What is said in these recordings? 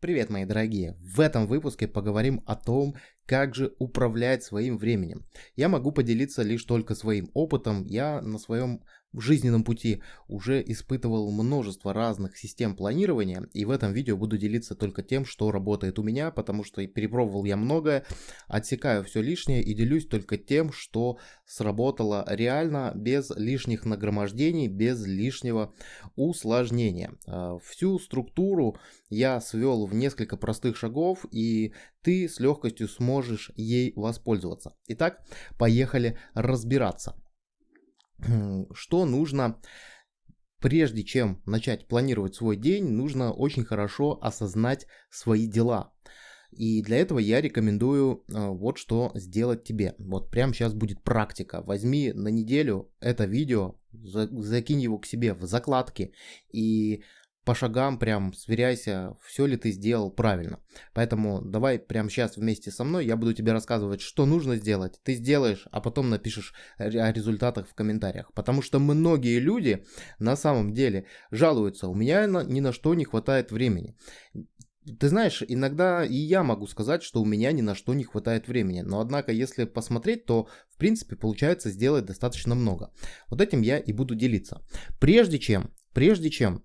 Привет, мои дорогие! В этом выпуске поговорим о том, как же управлять своим временем. Я могу поделиться лишь только своим опытом. Я на своем жизненном пути уже испытывал множество разных систем планирования, и в этом видео буду делиться только тем, что работает у меня, потому что перепробовал я многое, отсекаю все лишнее и делюсь только тем, что сработало реально, без лишних нагромождений, без лишнего усложнения. А, всю структуру я свел в несколько простых шагов, и ты с легкостью сможешь ей воспользоваться. Итак, поехали разбираться что нужно прежде чем начать планировать свой день, нужно очень хорошо осознать свои дела. И для этого я рекомендую э, вот что сделать тебе. Вот прямо сейчас будет практика. Возьми на неделю это видео, закинь его к себе в закладки и по шагам прям сверяйся, все ли ты сделал правильно. Поэтому давай прямо сейчас вместе со мной, я буду тебе рассказывать, что нужно сделать. Ты сделаешь, а потом напишешь о результатах в комментариях. Потому что многие люди на самом деле жалуются, у меня ни на что не хватает времени. Ты знаешь, иногда и я могу сказать, что у меня ни на что не хватает времени. Но однако, если посмотреть, то в принципе получается сделать достаточно много. Вот этим я и буду делиться. Прежде чем, прежде чем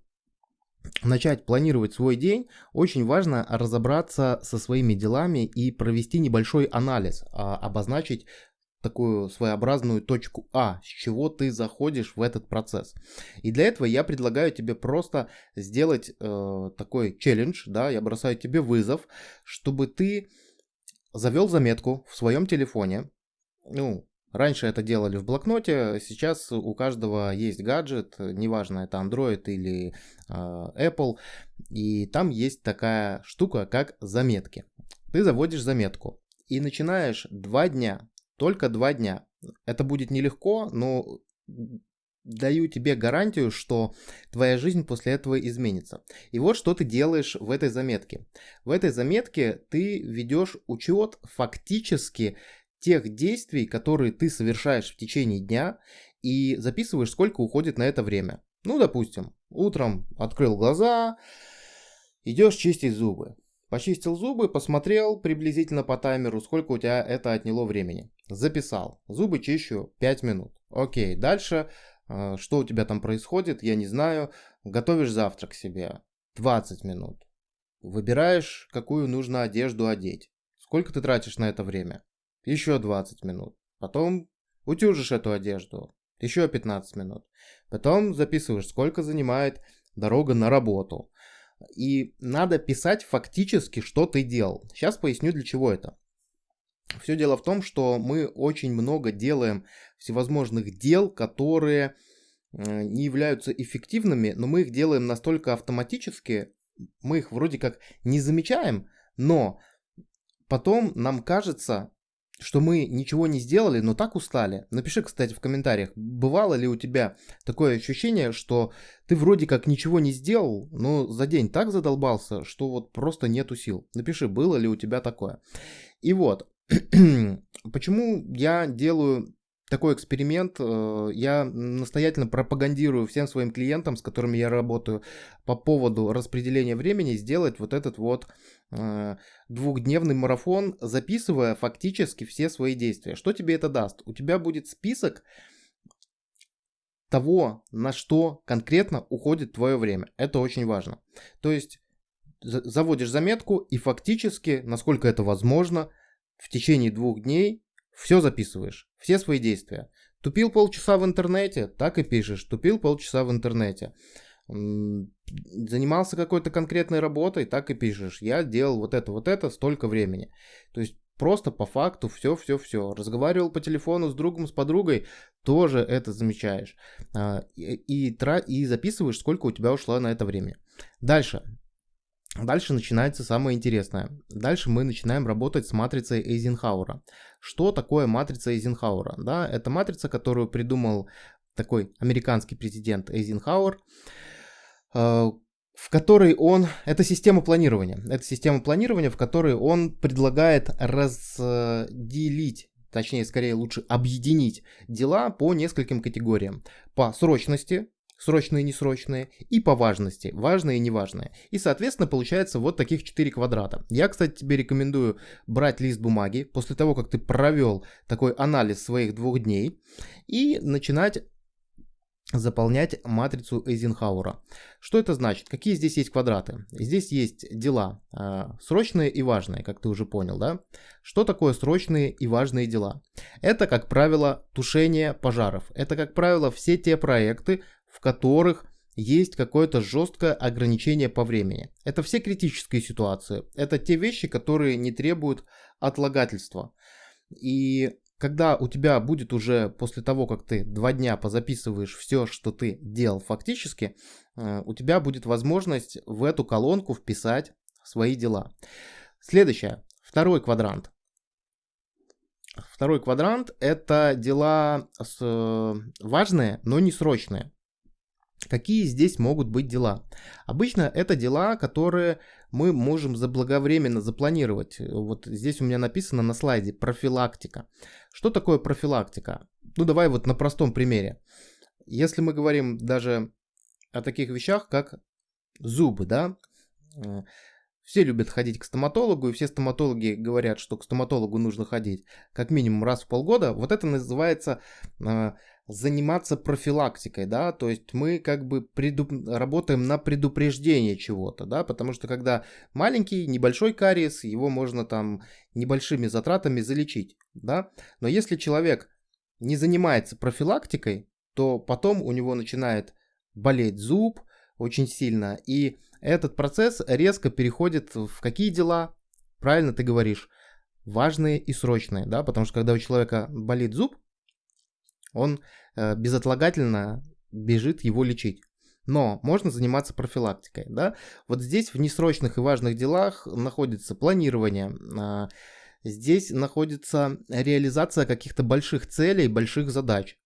начать планировать свой день, очень важно разобраться со своими делами и провести небольшой анализ, а, обозначить такую своеобразную точку А, с чего ты заходишь в этот процесс. И для этого я предлагаю тебе просто сделать э, такой челлендж, да, я бросаю тебе вызов, чтобы ты завел заметку в своем телефоне, ну, Раньше это делали в блокноте, сейчас у каждого есть гаджет, неважно это Android или э, Apple, и там есть такая штука, как заметки. Ты заводишь заметку и начинаешь два дня, только два дня. Это будет нелегко, но даю тебе гарантию, что твоя жизнь после этого изменится. И вот что ты делаешь в этой заметке. В этой заметке ты ведешь учет фактически тех действий, которые ты совершаешь в течение дня и записываешь, сколько уходит на это время. Ну, допустим, утром открыл глаза, идешь чистить зубы. Почистил зубы, посмотрел приблизительно по таймеру, сколько у тебя это отняло времени. Записал. Зубы чищу 5 минут. Окей, дальше, э, что у тебя там происходит, я не знаю. Готовишь завтрак себе. 20 минут. Выбираешь, какую нужно одежду одеть. Сколько ты тратишь на это время? Еще 20 минут. Потом утюжишь эту одежду, еще 15 минут. Потом записываешь, сколько занимает дорога на работу. И надо писать фактически, что ты делал. Сейчас поясню, для чего это. Все дело в том, что мы очень много делаем всевозможных дел, которые э, не являются эффективными, но мы их делаем настолько автоматически, мы их вроде как не замечаем, но потом нам кажется, что мы ничего не сделали, но так устали. Напиши, кстати, в комментариях, бывало ли у тебя такое ощущение, что ты вроде как ничего не сделал, но за день так задолбался, что вот просто нету сил. Напиши, было ли у тебя такое. И вот, почему я делаю такой эксперимент. Э, я настоятельно пропагандирую всем своим клиентам, с которыми я работаю, по поводу распределения времени, сделать вот этот вот э, двухдневный марафон, записывая фактически все свои действия. Что тебе это даст? У тебя будет список того, на что конкретно уходит твое время. Это очень важно. То есть заводишь заметку и фактически, насколько это возможно, в течение двух дней все записываешь, все свои действия. Тупил полчаса в интернете, так и пишешь. Тупил полчаса в интернете. Занимался какой-то конкретной работой, так и пишешь. Я делал вот это, вот это, столько времени. То есть просто по факту все, все, все. Разговаривал по телефону с другом, с подругой, тоже это замечаешь. А, и, и, и записываешь, сколько у тебя ушло на это время. Дальше. Дальше начинается самое интересное. Дальше мы начинаем работать с матрицей Эйзенхауэра. Что такое матрица Эйзенхауэра? Да, это матрица, которую придумал такой американский президент Эйзенхауэр, э, в которой он... Это система планирования. Это система планирования, в которой он предлагает разделить точнее, скорее лучше объединить дела по нескольким категориям. По срочности, срочные и несрочные, и по важности, важные и неважные. И, соответственно, получается вот таких 4 квадрата. Я, кстати, тебе рекомендую брать лист бумаги после того, как ты провел такой анализ своих двух дней и начинать заполнять матрицу Эйзенхауэра. Что это значит? Какие здесь есть квадраты? Здесь есть дела э, срочные и важные, как ты уже понял, да? Что такое срочные и важные дела? Это, как правило, тушение пожаров. Это, как правило, все те проекты, в которых есть какое-то жесткое ограничение по времени. Это все критические ситуации. Это те вещи, которые не требуют отлагательства. И когда у тебя будет уже после того, как ты два дня позаписываешь все, что ты делал фактически, э, у тебя будет возможность в эту колонку вписать свои дела. Следующее, второй квадрант. Второй квадрант это дела э, важные, но не срочные. Какие здесь могут быть дела? Обычно это дела, которые мы можем заблаговременно запланировать. Вот здесь у меня написано на слайде профилактика. Что такое профилактика? Ну давай вот на простом примере. Если мы говорим даже о таких вещах, как зубы, да, э, все любят ходить к стоматологу, и все стоматологи говорят, что к стоматологу нужно ходить как минимум раз в полгода. Вот это называется э, заниматься профилактикой, да, то есть мы как бы преду... работаем на предупреждение чего-то, да, потому что когда маленький, небольшой кариес, его можно там небольшими затратами залечить, да, но если человек не занимается профилактикой, то потом у него начинает болеть зуб очень сильно, и этот процесс резко переходит в какие дела? Правильно ты говоришь, важные и срочные, да, потому что когда у человека болит зуб, он э, безотлагательно бежит его лечить. Но можно заниматься профилактикой, да. Вот здесь в несрочных и важных делах находится планирование, э, здесь находится реализация каких-то больших целей, больших задач.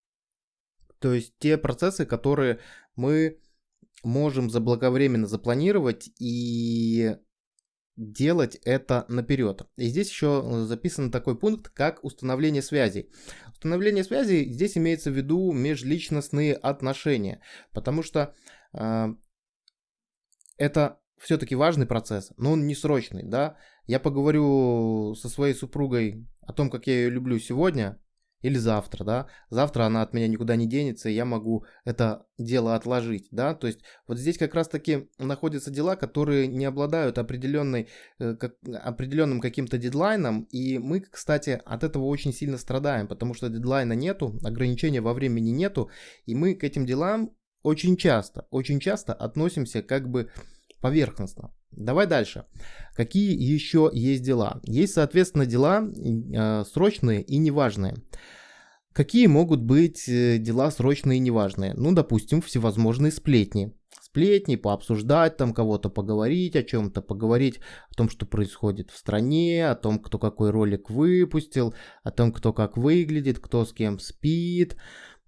То есть те процессы, которые мы можем заблаговременно запланировать и делать это наперед. И здесь еще записан такой пункт, как установление связей. Установление связей здесь имеется в виду межличностные отношения, потому что э, это все-таки важный процесс, но он не срочный, да. Я поговорю со своей супругой о том, как я ее люблю сегодня, или завтра, да, завтра она от меня никуда не денется, и я могу это дело отложить, да, то есть вот здесь как раз-таки находятся дела, которые не обладают определенной, э, как, определенным каким-то дедлайном, и мы, кстати, от этого очень сильно страдаем, потому что дедлайна нету, ограничения во времени нету, и мы к этим делам очень часто, очень часто относимся как бы поверхностно. Давай дальше. Какие еще есть дела? Есть, соответственно, дела э, срочные и неважные. Какие могут быть э, дела срочные и неважные? Ну, допустим, всевозможные сплетни. Сплетни, пообсуждать там кого-то, поговорить о чем-то, поговорить о том, что происходит в стране, о том, кто какой ролик выпустил, о том, кто как выглядит, кто с кем спит.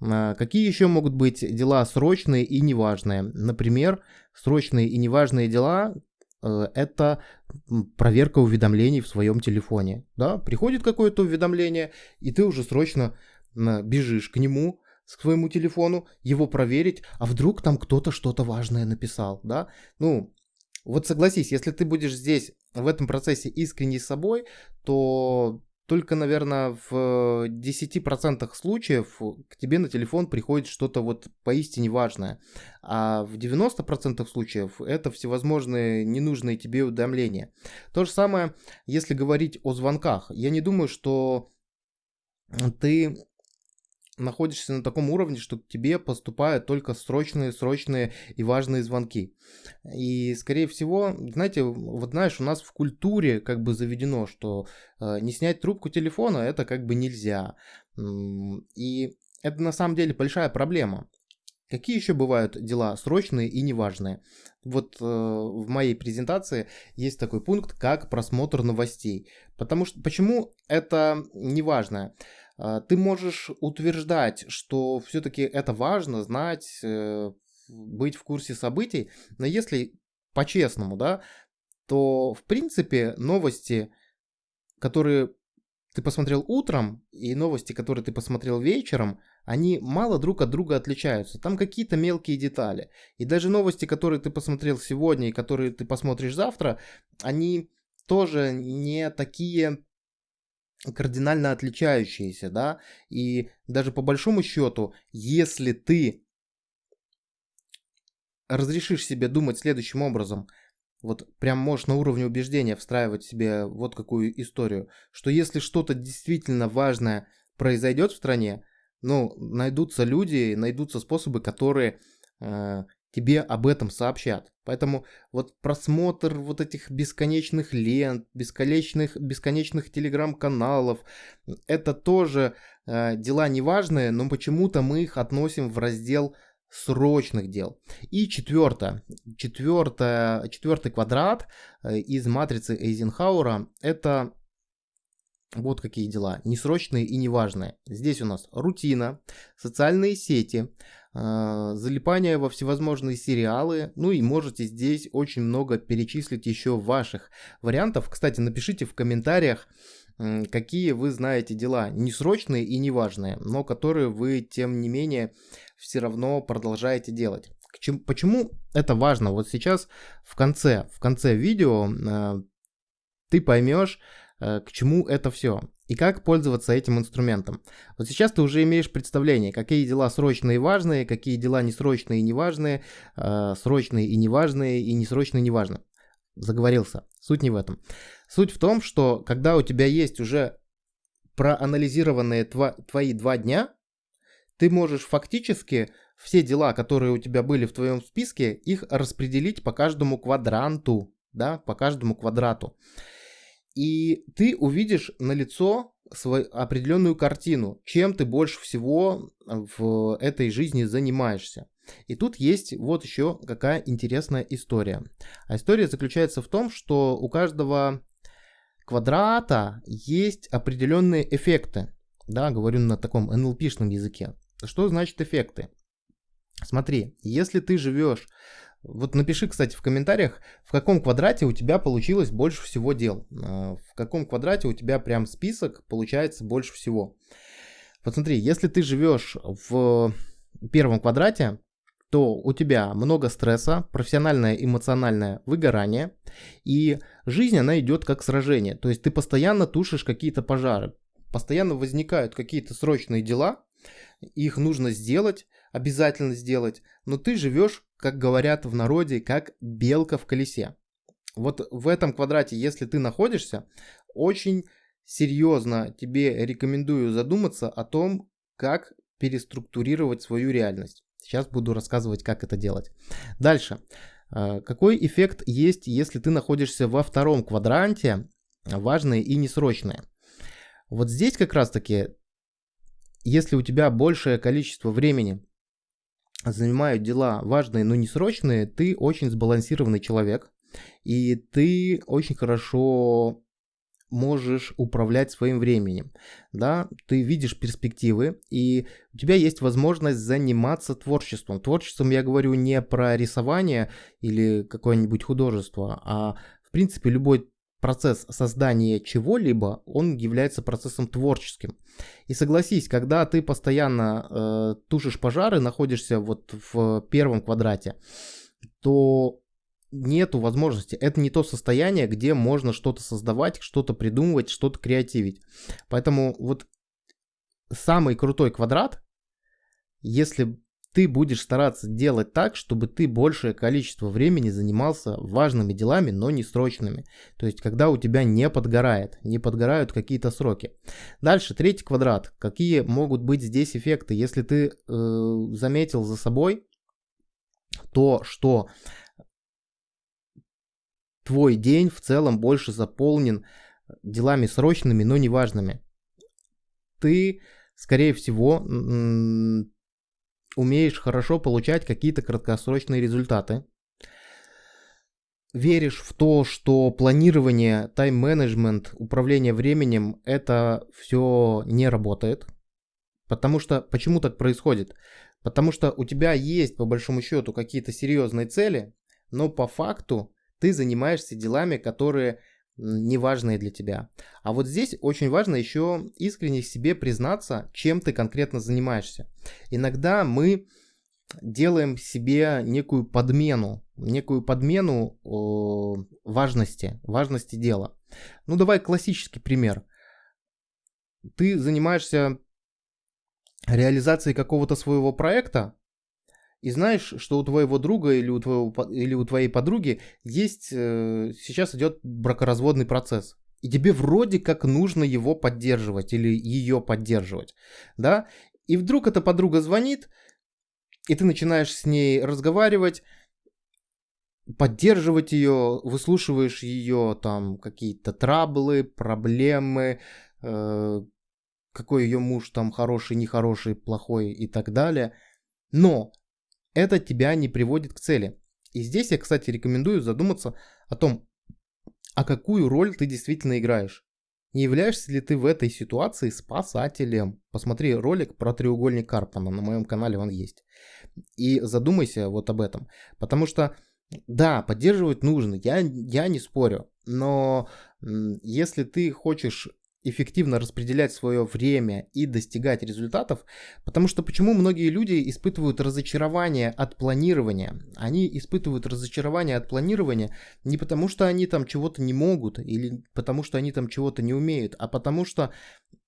А, какие еще могут быть дела срочные и неважные? Например, срочные и неважные дела э, это проверка уведомлений в своем телефоне. Да? Приходит какое-то уведомление, и ты уже срочно бежишь к нему, к своему телефону, его проверить, а вдруг там кто-то что-то важное написал, да? Ну, вот согласись, если ты будешь здесь в этом процессе искренний с собой, то только, наверное, в 10% случаев к тебе на телефон приходит что-то вот поистине важное. А в 90% случаев это всевозможные ненужные тебе уведомления. То же самое, если говорить о звонках. Я не думаю, что ты находишься на таком уровне, что к тебе поступают только срочные, срочные и важные звонки. И, скорее всего, знаете, вот знаешь, у нас в культуре как бы заведено, что э, не снять трубку телефона это как бы нельзя. И это на самом деле большая проблема. Какие еще бывают дела срочные и неважные? Вот э, в моей презентации есть такой пункт, как просмотр новостей. Потому что почему это неважное? Ты можешь утверждать, что все-таки это важно знать, э, быть в курсе событий, но если по-честному, да, то в принципе новости, которые ты посмотрел утром, и новости, которые ты посмотрел вечером, они мало друг от друга отличаются. Там какие-то мелкие детали. И даже новости, которые ты посмотрел сегодня и которые ты посмотришь завтра, они тоже не такие кардинально отличающиеся, да, и даже по большому счету, если ты разрешишь себе думать следующим образом, вот прям можешь на уровне убеждения встраивать себе вот какую историю, что если что-то действительно важное произойдет в стране, ну, найдутся люди, найдутся способы, которые э, тебе об этом сообщат. Поэтому вот просмотр вот этих бесконечных лент, бесконечных, бесконечных телеграм-каналов, это тоже э, дела неважные, но почему-то мы их относим в раздел срочных дел. И четвертое, четвертое, четвертый квадрат э, из матрицы Эйзенхауэра – это вот какие дела, несрочные и неважные. Здесь у нас рутина, социальные сети, э, залипание во всевозможные сериалы, ну и можете здесь очень много перечислить еще ваших вариантов. Кстати, напишите в комментариях, какие вы знаете дела, несрочные и неважные, но которые вы, тем не менее, все равно продолжаете делать. Почему это важно? Вот сейчас в конце, в конце видео э, ты поймешь, к чему это все и как пользоваться этим инструментом. Вот сейчас ты уже имеешь представление, какие дела срочные и важные, какие дела несрочные и неважные, э, срочные и неважные и несрочные и неважные. Заговорился. Суть не в этом. Суть в том, что когда у тебя есть уже проанализированные тва- твои два дня, ты можешь фактически все дела, которые у тебя были в твоем списке, их распределить по каждому квадранту, да, по каждому квадрату. И ты увидишь на лицо свою определенную картину, чем ты больше всего в этой жизни занимаешься. И тут есть вот еще какая интересная история. А история заключается в том, что у каждого квадрата есть определенные эффекты. Да, говорю на таком NLP-шном языке. Что значит эффекты? Смотри, если ты живешь, вот напиши, кстати, в комментариях, в каком квадрате у тебя получилось больше всего дел. А, в каком квадрате у тебя прям список получается больше всего. Вот смотри, если ты живешь в первом квадрате, то у тебя много стресса, профессиональное эмоциональное выгорание, и жизнь, она идет как сражение. То есть ты постоянно тушишь какие-то пожары, постоянно возникают какие-то срочные дела, их нужно сделать, обязательно сделать, но ты живешь, как говорят в народе, как белка в колесе. Вот в этом квадрате, если ты находишься, очень серьезно тебе рекомендую задуматься о том, как переструктурировать свою реальность. Сейчас буду рассказывать, как это делать. Дальше. А, какой эффект есть, если ты находишься во втором квадранте, важные и несрочные? Вот здесь как раз таки если у тебя большее количество времени занимают дела важные, но не срочные, ты очень сбалансированный человек, и ты очень хорошо можешь управлять своим временем, да, ты видишь перспективы, и у тебя есть возможность заниматься творчеством. Творчеством я говорю не про рисование или какое-нибудь художество, а в принципе любой процесс создания чего-либо, он является процессом творческим. И согласись, когда ты постоянно э, тушишь пожары, находишься вот в первом квадрате, то нету возможности. Это не то состояние, где можно что-то создавать, что-то придумывать, что-то креативить. Поэтому вот самый крутой квадрат, если ты будешь стараться делать так, чтобы ты большее количество времени занимался важными делами, но не срочными. То есть, когда у тебя не подгорает, не подгорают какие-то сроки. Дальше, третий квадрат. Какие могут быть здесь эффекты? Если ты э, заметил за собой то, что твой день в целом больше заполнен делами срочными, но неважными. Ты, скорее всего, умеешь хорошо получать какие-то краткосрочные результаты, веришь в то, что планирование, тайм-менеджмент, управление временем, это все не работает. Потому что, почему так происходит? Потому что у тебя есть, по большому счету, какие-то серьезные цели, но по факту ты занимаешься делами, которые неважные для тебя. А вот здесь очень важно еще искренне себе признаться, чем ты конкретно занимаешься. Иногда мы делаем себе некую подмену, некую подмену э, важности, важности дела. Ну давай классический пример. Ты занимаешься реализацией какого-то своего проекта, и знаешь, что у твоего друга или у, твоего, или у твоей подруги есть, э, сейчас идет бракоразводный процесс. И тебе вроде как нужно его поддерживать или ее поддерживать, да? И вдруг эта подруга звонит, и ты начинаешь с ней разговаривать, поддерживать ее, выслушиваешь ее там какие-то траблы, проблемы, э, какой ее муж там хороший, нехороший, плохой и так далее. Но это тебя не приводит к цели. И здесь я, кстати, рекомендую задуматься о том, а какую роль ты действительно играешь. Не являешься ли ты в этой ситуации спасателем? Посмотри ролик про треугольник Карпана, на моем канале он есть. И задумайся вот об этом. Потому что, да, поддерживать нужно, я, я не спорю. Но если ты хочешь эффективно распределять свое время и достигать результатов, потому что почему многие люди испытывают разочарование от планирования? Они испытывают разочарование от планирования не потому, что они там чего-то не могут или потому, что они там чего-то не умеют, а потому что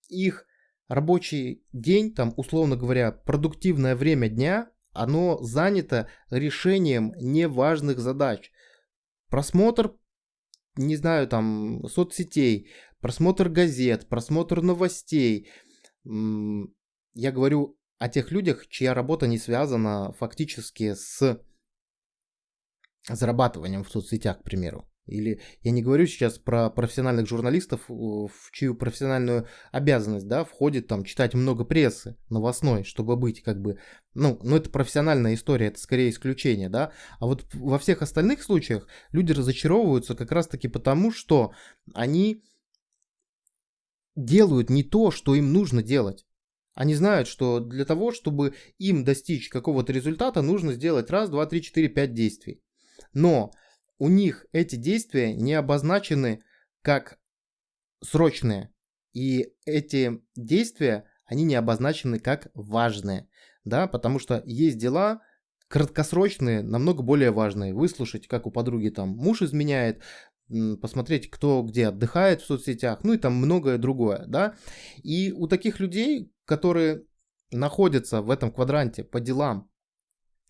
их рабочий день, там, условно говоря, продуктивное время дня, оно занято решением неважных задач. Просмотр не знаю, там, соцсетей, просмотр газет, просмотр новостей. Я говорю о тех людях, чья работа не связана фактически с зарабатыванием в соцсетях, к примеру. Или я не говорю сейчас про профессиональных журналистов, в чью профессиональную обязанность, да, входит там читать много прессы новостной, чтобы быть как бы, ну, ну это профессиональная история, это скорее исключение, да. А вот во всех остальных случаях люди разочаровываются как раз-таки потому, что они делают не то, что им нужно делать. Они знают, что для того, чтобы им достичь какого-то результата, нужно сделать раз, два, три, четыре, пять действий. Но у них эти действия не обозначены как срочные. И эти действия, они не обозначены как важные. Да, потому что есть дела краткосрочные, намного более важные. Выслушать, как у подруги там муж изменяет, посмотреть, кто где отдыхает в соцсетях, ну и там многое другое, да. И у таких людей, которые находятся в этом квадранте по делам,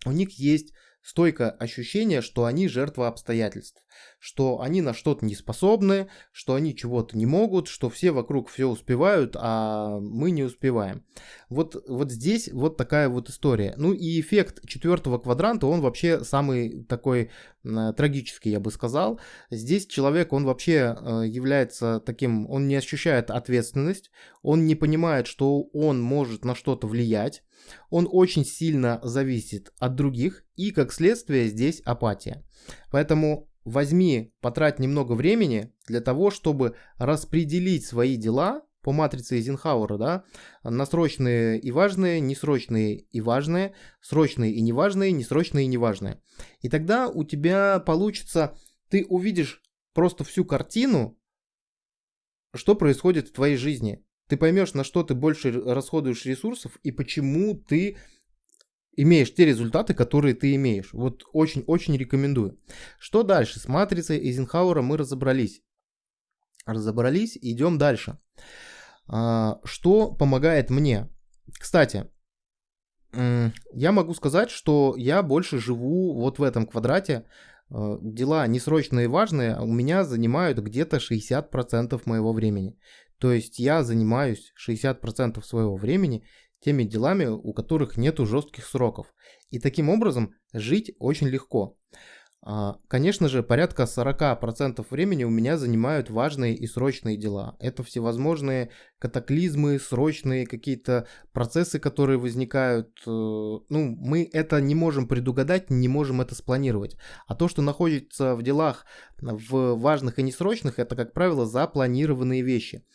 у них есть стойкое ощущение, что они жертва обстоятельств, что они на что-то не способны, что они чего-то не могут, что все вокруг все успевают, а мы не успеваем. Вот, вот здесь вот такая вот история. Ну и эффект четвертого квадранта, он вообще самый такой трагический, я бы сказал. Здесь человек, он вообще э, является таким, он не ощущает ответственность, он не понимает, что он может на что-то влиять, он очень сильно зависит от других и, как следствие, здесь апатия. Поэтому возьми, потрать немного времени для того, чтобы распределить свои дела по матрице Эйзенхауэра, да, на срочные и важные, несрочные и важные, срочные и неважные, несрочные и неважные. И тогда у тебя получится, ты увидишь просто всю картину, что происходит в твоей жизни ты поймешь, на что ты больше расходуешь ресурсов и почему ты имеешь те результаты, которые ты имеешь. Вот очень-очень рекомендую. Что дальше? С матрицей Эйзенхауэра мы разобрались. Разобрались, идем дальше. Что помогает мне? Кстати, я могу сказать, что я больше живу вот в этом квадрате. А, дела несрочные и важные у меня занимают где-то 60% моего времени. То есть я занимаюсь 60% своего времени теми делами, у которых нету жестких сроков. И таким образом жить очень легко. А, конечно же, порядка 40% времени у меня занимают важные и срочные дела. Это всевозможные катаклизмы, срочные какие-то процессы, которые возникают. Э, ну, мы это не можем предугадать, не можем это спланировать. А то, что находится в делах в важных и несрочных, это, как правило, запланированные вещи.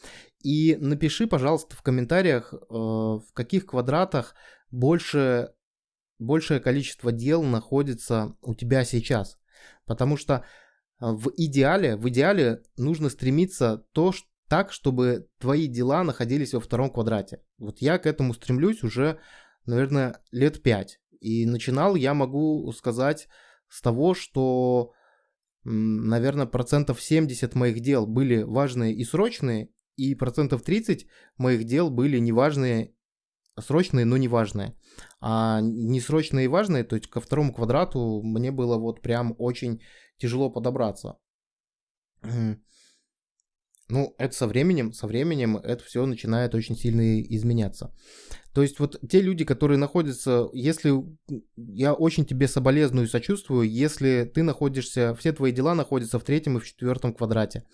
И напиши, пожалуйста, в комментариях, э, в каких квадратах больше большее количество дел находится у тебя сейчас. Потому что в идеале, в идеале нужно стремиться то, что так, чтобы твои дела находились во втором квадрате. Вот я к этому стремлюсь уже, наверное, лет пять. И начинал я могу сказать с того, что, наверное, процентов 70 моих дел были важные и срочные, и процентов 30 моих дел были неважные, срочные, но неважные. А несрочные и важные, то есть ко второму квадрату мне было вот прям очень тяжело подобраться. Ну, это со временем, со временем это все начинает очень сильно изменяться. То есть вот те люди, которые находятся, если я очень тебе соболезную и сочувствую, если ты находишься, все твои дела находятся в третьем и в четвертом квадрате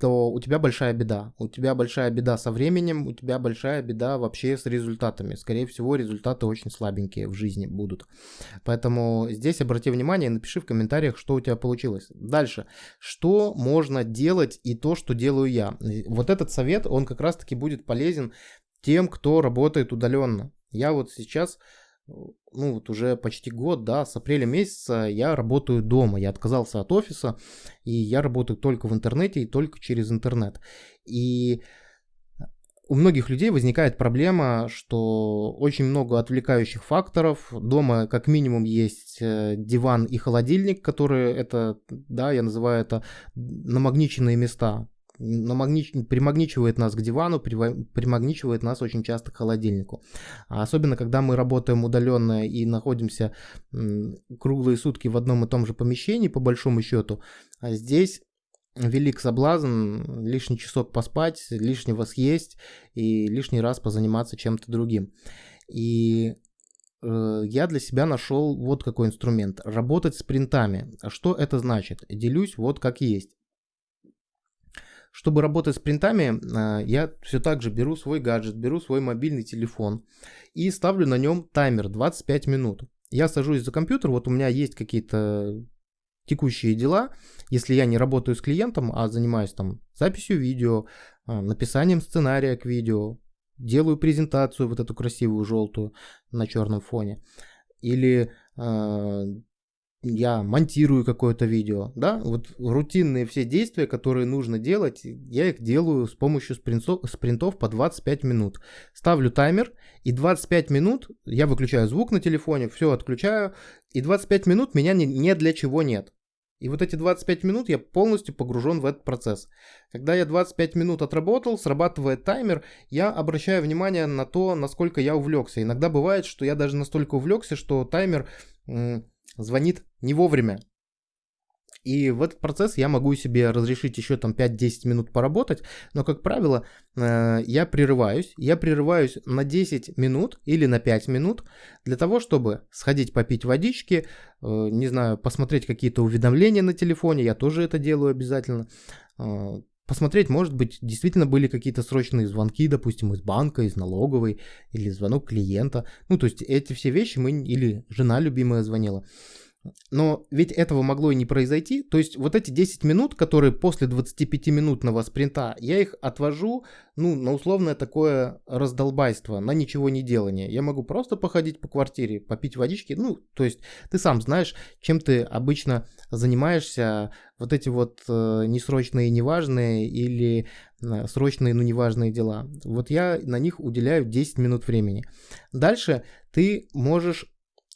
то у тебя большая беда. У тебя большая беда со временем, у тебя большая беда вообще с результатами. Скорее всего, результаты очень слабенькие в жизни будут. Поэтому здесь обрати внимание, напиши в комментариях, что у тебя получилось. Дальше. Что можно делать и то, что делаю я. Вот этот совет, он как раз-таки будет полезен тем, кто работает удаленно. Я вот сейчас ну вот уже почти год, да, с апреля месяца я работаю дома, я отказался от офиса, и я работаю только в интернете и только через интернет. И у многих людей возникает проблема, что очень много отвлекающих факторов. Дома как минимум есть э, диван и холодильник, которые это, да, я называю это намагниченные места намагнич... примагничивает нас к дивану, примагничивает нас очень часто к холодильнику. А особенно, когда мы работаем удаленно и находимся круглые сутки в одном и том же помещении, по большому счету, а здесь велик соблазн лишний часок поспать, лишнего съесть и лишний раз позаниматься чем-то другим. И э, я для себя нашел вот какой инструмент. Работать с принтами. Что это значит? Делюсь вот как есть. Чтобы работать с принтами, а, я все так же беру свой гаджет, беру свой мобильный телефон и ставлю на нем таймер 25 минут. Я сажусь за компьютер, вот у меня есть какие-то текущие дела, если я не работаю с клиентом, а занимаюсь там записью видео, а, написанием сценария к видео, делаю презентацию вот эту красивую желтую на черном фоне, или э, я монтирую какое-то видео, да, вот рутинные все действия, которые нужно делать, я их делаю с помощью спринтов, спринтов по 25 минут. Ставлю таймер, и 25 минут я выключаю звук на телефоне, все отключаю, и 25 минут меня ни, ни для чего нет. И вот эти 25 минут я полностью погружен в этот процесс. Когда я 25 минут отработал, срабатывает таймер, я обращаю внимание на то, насколько я увлекся. Иногда бывает, что я даже настолько увлекся, что таймер звонит не вовремя. И в этот процесс я могу себе разрешить еще там 5-10 минут поработать, но, как правило, э, я прерываюсь. Я прерываюсь на 10 минут или на 5 минут для того, чтобы сходить попить водички, э, не знаю, посмотреть какие-то уведомления на телефоне, я тоже это делаю обязательно. Посмотреть, может быть, действительно были какие-то срочные звонки, допустим, из банка, из налоговой, или звонок клиента. Ну, то есть эти все вещи мы, или жена любимая звонила. Но ведь этого могло и не произойти. То есть вот эти 10 минут, которые после 25-минутного спринта, я их отвожу, ну, на условное такое раздолбайство, на ничего не делание. Я могу просто походить по квартире, попить водички. Ну, то есть ты сам знаешь, чем ты обычно занимаешься. Вот эти вот э, несрочные, неважные или э, срочные, но неважные дела. Вот я на них уделяю 10 минут времени. Дальше ты можешь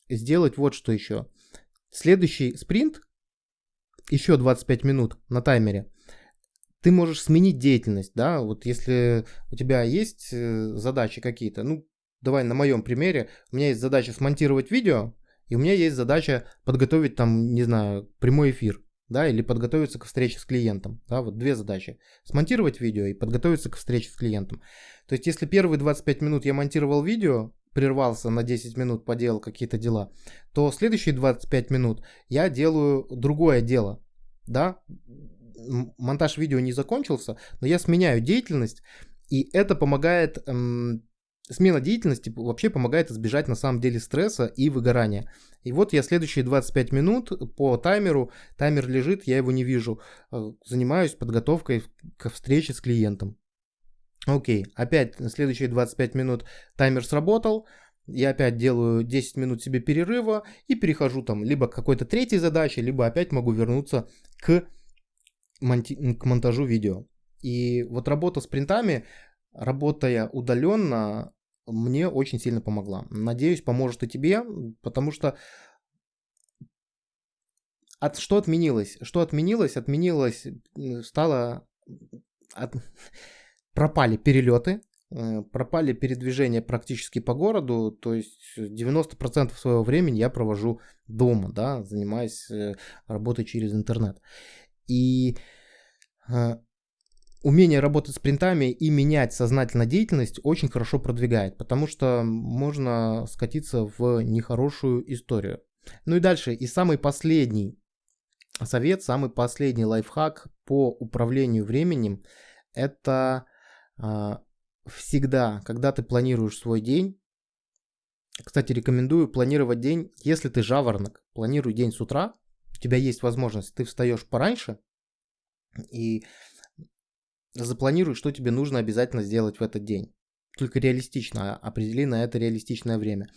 сделать вот что еще Следующий спринт, еще 25 минут на таймере, ты можешь сменить деятельность, да, вот если у тебя есть э, задачи какие-то, ну, давай на моем примере, у меня есть задача смонтировать видео, и у меня есть задача подготовить там, не знаю, прямой эфир, да, или подготовиться к встрече с клиентом, да, вот две задачи, смонтировать видео и подготовиться к встрече с клиентом. То есть, если первые 25 минут я монтировал видео, прервался на 10 минут, поделал какие-то дела, то следующие 25 минут я делаю другое дело. Да, монтаж видео не закончился, но я сменяю деятельность, и это помогает, эм, смена деятельности вообще помогает избежать на самом деле стресса и выгорания. И вот я следующие 25 минут по таймеру, таймер лежит, я его не вижу, э, занимаюсь подготовкой к встрече с клиентом. Окей, опять следующие 25 минут таймер сработал, я опять делаю 10 минут себе перерыва и перехожу там либо к какой-то третьей задаче, либо опять могу вернуться к монти- к монтажу видео. И вот работа с принтами, работая удаленно, мне очень сильно помогла. Надеюсь, поможет и тебе, потому что от, что отменилось? Что отменилось? Отменилось, стало... От, пропали перелеты, э, пропали передвижения практически по городу, то есть 90% своего времени я провожу дома, да, занимаясь э, работой через интернет. И э, умение работать с принтами и менять сознательно деятельность очень хорошо продвигает, потому что можно скатиться в нехорошую историю. Ну и дальше, и самый последний совет, самый последний лайфхак по управлению временем, это всегда, когда ты планируешь свой день, кстати, рекомендую планировать день, если ты жаворонок, планируй день с утра, у тебя есть возможность, ты встаешь пораньше и запланируй, что тебе нужно обязательно сделать в этот день. Только реалистично, определи на это реалистичное время.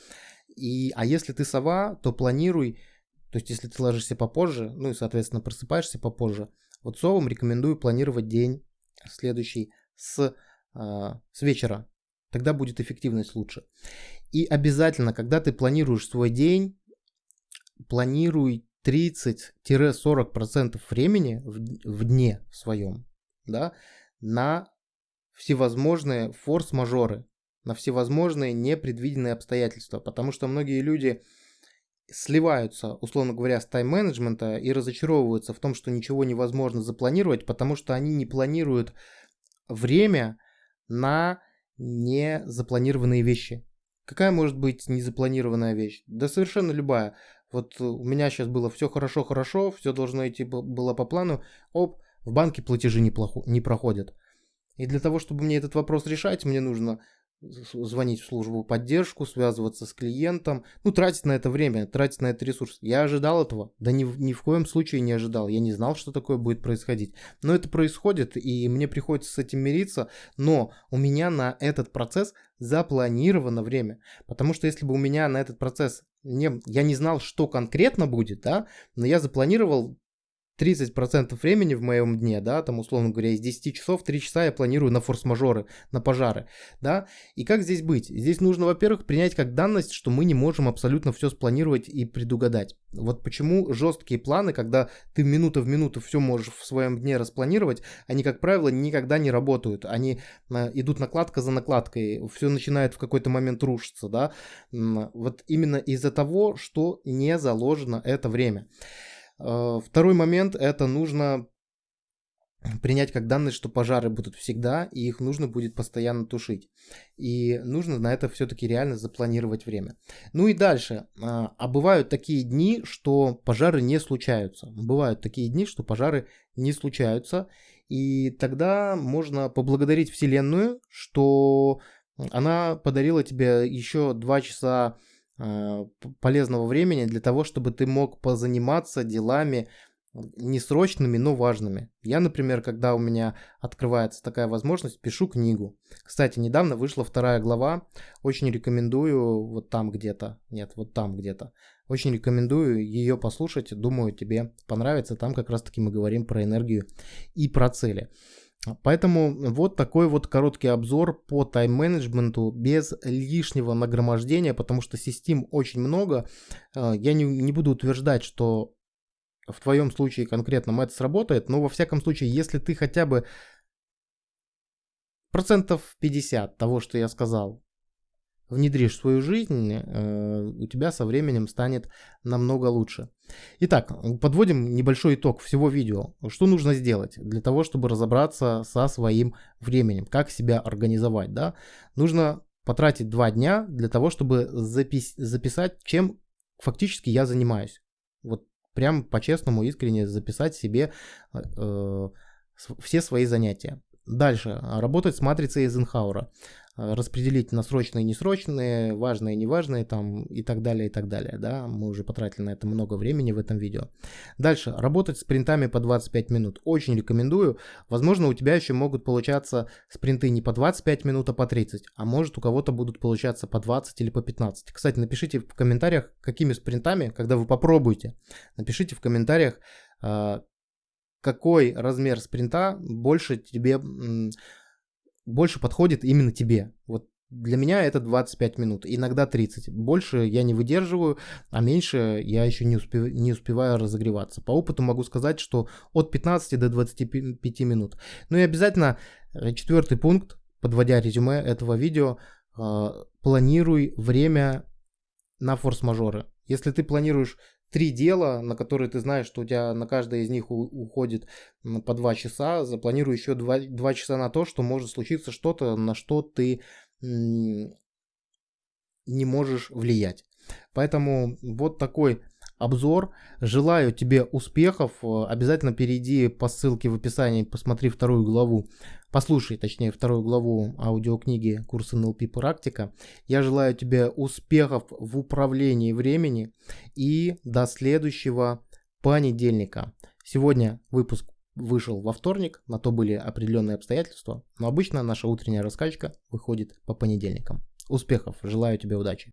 И, а если ты сова, то планируй, то есть если ты ложишься попозже, ну и, соответственно, просыпаешься попозже, вот совам рекомендую планировать день следующий с, с вечера. Тогда будет эффективность лучше. И обязательно, когда ты планируешь свой день, планируй 30-40% времени в, в дне своем, да, на всевозможные форс-мажоры, на всевозможные непредвиденные обстоятельства, потому что многие люди сливаются, условно говоря, с тайм-менеджмента и разочаровываются в том, что ничего невозможно запланировать, потому что они не планируют время на незапланированные вещи. Какая может быть незапланированная вещь? Да совершенно любая. Вот у меня сейчас было все хорошо-хорошо, все должно идти было по плану. Оп, в банке платежи не, плохо, не проходят. И для того, чтобы мне этот вопрос решать, мне нужно звонить в службу поддержку, связываться с клиентом, ну, тратить на это время, тратить на это ресурс. Я ожидал этого? Да ни, ни в коем случае не ожидал. Я не знал, что такое будет происходить. Но это происходит, и мне приходится с этим мириться, но у меня на этот процесс запланировано время. Потому что если бы у меня на этот процесс не, я не знал, что конкретно будет, да, но я запланировал 30% времени в моем дне, да, там, условно говоря, из 10 часов 3 часа я планирую на форс-мажоры, на пожары, да, и как здесь быть? Здесь нужно, во-первых, принять как данность, что мы не можем абсолютно все спланировать и предугадать. Вот почему жесткие планы, когда ты минута в минуту все можешь в своем дне распланировать, они, как правило, никогда не работают, они э, идут накладка за накладкой, все начинает в какой-то момент рушиться, да, вот именно из-за того, что не заложено это время. Э, второй момент – это нужно принять как данность, что пожары будут всегда, и их нужно будет постоянно тушить. И нужно на это все-таки реально запланировать время. Ну и дальше. А, а бывают такие дни, что пожары не случаются. Бывают такие дни, что пожары не случаются. И тогда можно поблагодарить Вселенную, что она подарила тебе еще два часа полезного времени для того, чтобы ты мог позаниматься делами не срочными, но важными. Я, например, когда у меня открывается такая возможность, пишу книгу. Кстати, недавно вышла вторая глава. Очень рекомендую вот там где-то. Нет, вот там где-то. Очень рекомендую ее послушать. Думаю, тебе понравится. Там как раз таки мы говорим про энергию и про цели. Поэтому вот такой вот короткий обзор по тайм-менеджменту без лишнего нагромождения, потому что систем очень много. Э, я не, не буду утверждать, что в твоем случае конкретно это сработает, но во всяком случае, если ты хотя бы процентов 50 того, что я сказал, внедришь в свою жизнь, э, у тебя со временем станет намного лучше. Итак, подводим небольшой итог всего видео. Что нужно сделать для того, чтобы разобраться со своим временем, как себя организовать, да? Нужно потратить два дня для того, чтобы запис записать, чем фактически я занимаюсь. Вот прям по-честному, искренне записать себе э, э все свои занятия. Дальше. Работать с матрицей Эйзенхауэра. Э, распределить на срочные и несрочные, важные и неважные там и так далее, и так далее, да, мы уже потратили на это много времени в этом видео. Дальше, работать спринтами по 25 минут, очень рекомендую, возможно у тебя еще могут получаться спринты не по 25 минут, а по 30, а может у кого-то будут получаться по 20 или по 15. Кстати, напишите в комментариях, какими спринтами, когда вы попробуете, напишите в комментариях, э, какой размер спринта больше тебе, больше подходит именно тебе. Вот для меня это 25 минут, иногда 30. Больше я не выдерживаю, а меньше я еще не, успев, не успеваю разогреваться. По опыту могу сказать, что от 15 до 25 минут. Ну и обязательно э, четвертый пункт, подводя резюме этого видео, а, планируй время на форс-мажоры. Если ты планируешь три дела, на которые ты знаешь, что у тебя на каждое из них уходит по два часа, запланируй еще два, два часа на то, что может случиться что-то, на что ты не можешь влиять. Поэтому вот такой обзор. Желаю тебе успехов. Обязательно перейди по ссылке в описании, посмотри вторую главу. Послушай, точнее, вторую главу аудиокниги курса НЛП практика. Я желаю тебе успехов в управлении времени и до следующего понедельника. Сегодня выпуск вышел во вторник, на то были определенные обстоятельства, но обычно наша утренняя раскачка выходит по понедельникам. Успехов, желаю тебе удачи.